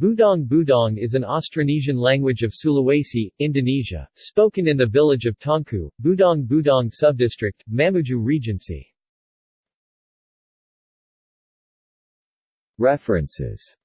Budong Budong is an Austronesian language of Sulawesi, Indonesia, spoken in the village of Tongko, Budong Budong Subdistrict, Mamuju Regency. References